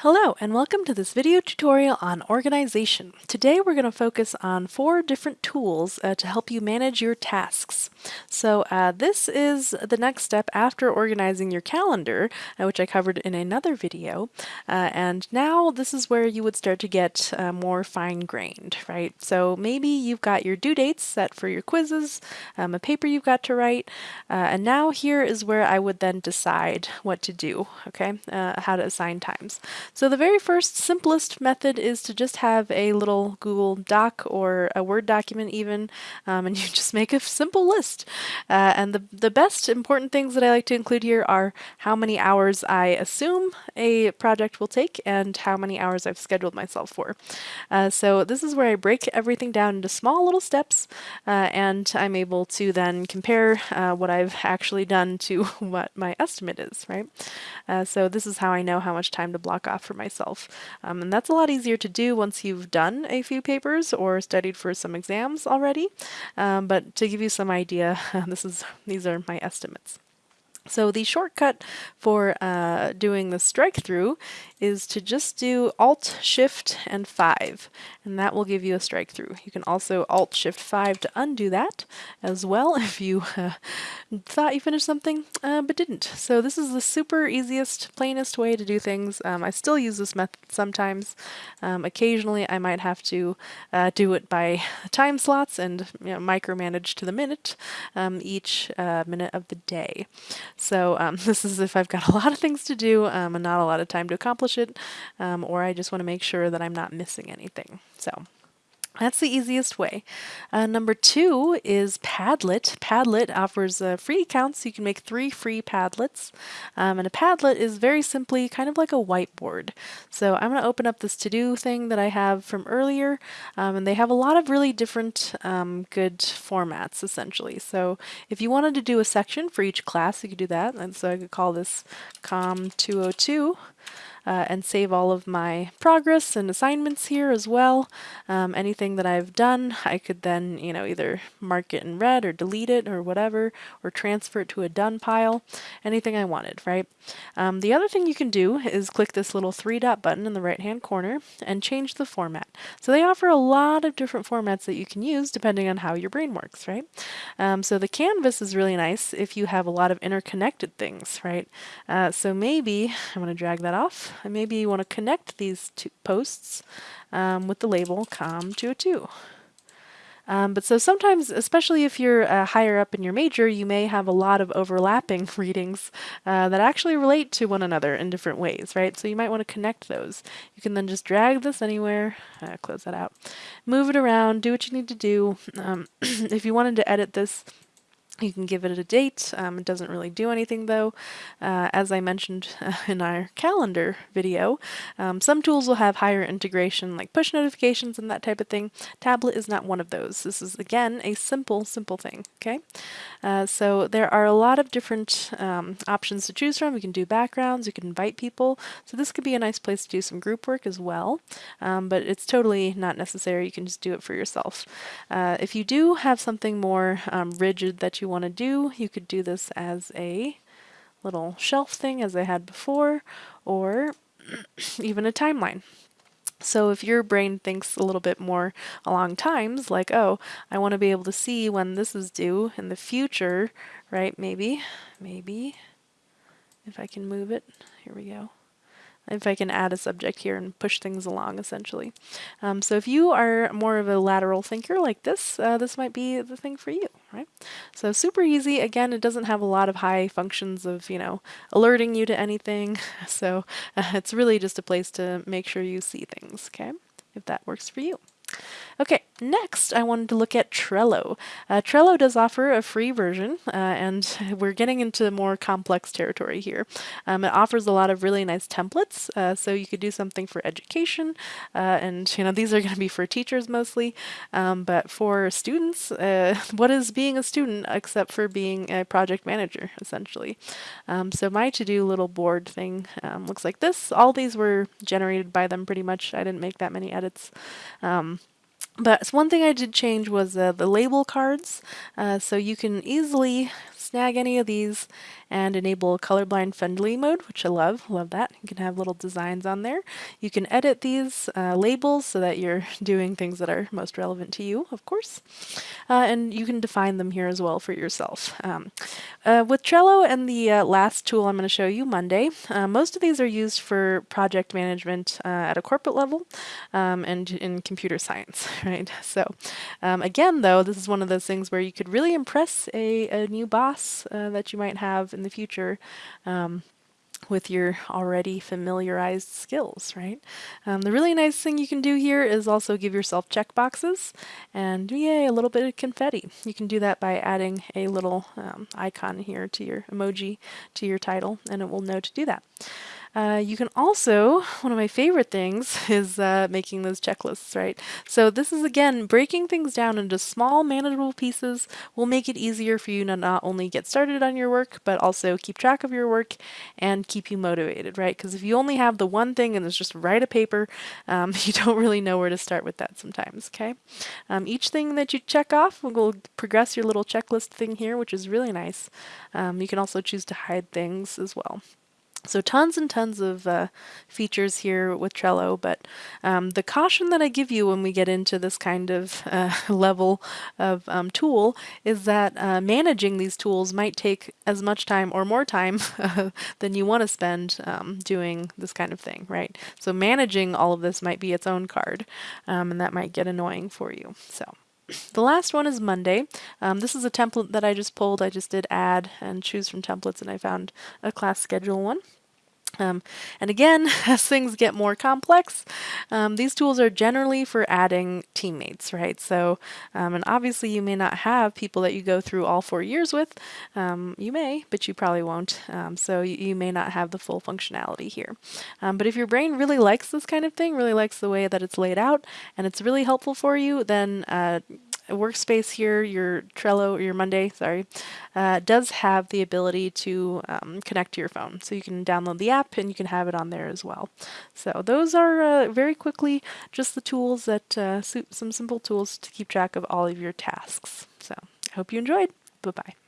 Hello and welcome to this video tutorial on organization. Today we're going to focus on four different tools uh, to help you manage your tasks. So uh, this is the next step after organizing your calendar, uh, which I covered in another video. Uh, and now this is where you would start to get uh, more fine-grained, right? So maybe you've got your due dates set for your quizzes, um, a paper you've got to write, uh, and now here is where I would then decide what to do, okay? how to assign times. So the very first simplest method is to just have a little Google Doc or a Word document even, um, and you just make a simple list. Uh, and the, the best important things that I like to include here are how many hours I assume a project will take and how many hours I've scheduled myself for. Uh, so this is where I break everything down into small little steps uh, and I'm able to then compare uh, what I've actually done to what my estimate is, right? Uh, so this is how I know how much time to block off for myself. Um, and that's a lot easier to do once you've done a few papers or studied for some exams already. Um, but to give you some idea, this is these are my estimates. So the shortcut for uh, doing the strike through is to just do Alt Shift and 5 and that will give you a strike through. You can also Alt Shift 5 to undo that as well if you uh, thought you finished something uh, but didn't. So this is the super easiest, plainest way to do things. Um, I still use this method sometimes. Um, occasionally I might have to uh, do it by time slots and you know, micromanage to the minute um, each uh, minute of the day. So um, this is if I've got a lot of things to do um, and not a lot of time to accomplish it, um, or I just want to make sure that I'm not missing anything. So that's the easiest way. Uh, number two is Padlet. Padlet offers uh, free accounts. So you can make three free Padlets. Um, and a Padlet is very simply kind of like a whiteboard. So I'm going to open up this to-do thing that I have from earlier. Um, and they have a lot of really different um, good formats, essentially. So if you wanted to do a section for each class, you could do that. And so I could call this COM 202 uh, and save all of my progress and assignments here as well. Um, anything that I've done, I could then, you know, either mark it in red or delete it or whatever, or transfer it to a done pile, anything I wanted, right? Um, the other thing you can do is click this little three dot button in the right hand corner and change the format. So they offer a lot of different formats that you can use depending on how your brain works, right? Um, so the canvas is really nice if you have a lot of interconnected things, right? Uh, so maybe, I'm going to drag that off, and maybe you want to connect these two posts um, with the label COM202. Um, but so sometimes, especially if you're uh, higher up in your major, you may have a lot of overlapping readings uh, that actually relate to one another in different ways, right? So you might want to connect those. You can then just drag this anywhere, uh, close that out, move it around, do what you need to do. Um, if you wanted to edit this you can give it a date. Um, it doesn't really do anything though. Uh, as I mentioned in our calendar video, um, some tools will have higher integration like push notifications and that type of thing. Padlet is not one of those. This is again a simple, simple thing. Okay, uh, so there are a lot of different um, options to choose from. You can do backgrounds, you can invite people. So this could be a nice place to do some group work as well, um, but it's totally not necessary. You can just do it for yourself. Uh, if you do have something more um, rigid that you you want to do. You could do this as a little shelf thing as I had before, or even a timeline. So if your brain thinks a little bit more along times, like, oh, I want to be able to see when this is due in the future, right? Maybe, maybe, if I can move it, here we go if I can add a subject here and push things along essentially. Um, so if you are more of a lateral thinker like this, uh, this might be the thing for you, right? So super easy. Again, it doesn't have a lot of high functions of, you know, alerting you to anything. So uh, it's really just a place to make sure you see things, okay? If that works for you. Okay, next I wanted to look at Trello. Uh, Trello does offer a free version, uh, and we're getting into more complex territory here. Um, it offers a lot of really nice templates, uh, so you could do something for education, uh, and you know these are going to be for teachers mostly, um, but for students, uh, what is being a student except for being a project manager, essentially? Um, so my to-do little board thing um, looks like this. All these were generated by them pretty much. I didn't make that many edits. Um, but one thing I did change was uh, the label cards. Uh, so you can easily snag any of these and enable colorblind friendly mode, which I love. Love that. You can have little designs on there. You can edit these uh, labels so that you're doing things that are most relevant to you, of course. Uh, and you can define them here as well for yourself. Um, uh, with Trello and the uh, last tool I'm going to show you, Monday, uh, most of these are used for project management uh, at a corporate level um, and in computer science, right? So um, again, though, this is one of those things where you could really impress a, a new boss uh, that you might have in the future um, with your already familiarized skills, right? Um, the really nice thing you can do here is also give yourself checkboxes and yay, a little bit of confetti. You can do that by adding a little um, icon here to your emoji to your title and it will know to do that. Uh, you can also, one of my favorite things is uh, making those checklists, right? So this is again, breaking things down into small manageable pieces will make it easier for you to not only get started on your work, but also keep track of your work and keep you motivated, right? Because if you only have the one thing and it's just write a paper, um, you don't really know where to start with that sometimes, okay? Um, each thing that you check off will progress your little checklist thing here, which is really nice. Um, you can also choose to hide things as well. So tons and tons of uh, features here with Trello, but um, the caution that I give you when we get into this kind of uh, level of um, tool is that uh, managing these tools might take as much time or more time than you want to spend um, doing this kind of thing, right? So managing all of this might be its own card, um, and that might get annoying for you. So. The last one is Monday. Um, this is a template that I just pulled. I just did add and choose from templates and I found a class schedule one. Um, and again, as things get more complex, um, these tools are generally for adding teammates, right? So, um, and obviously you may not have people that you go through all four years with. Um, you may, but you probably won't. Um, so you, you, may not have the full functionality here. Um, but if your brain really likes this kind of thing, really likes the way that it's laid out, and it's really helpful for you, then uh, workspace here, your Trello or your Monday, sorry, uh, does have the ability to um, connect to your phone. So you can download the app and you can have it on there as well. So those are uh, very quickly just the tools that, uh, some simple tools to keep track of all of your tasks. So I hope you enjoyed. Bye-bye.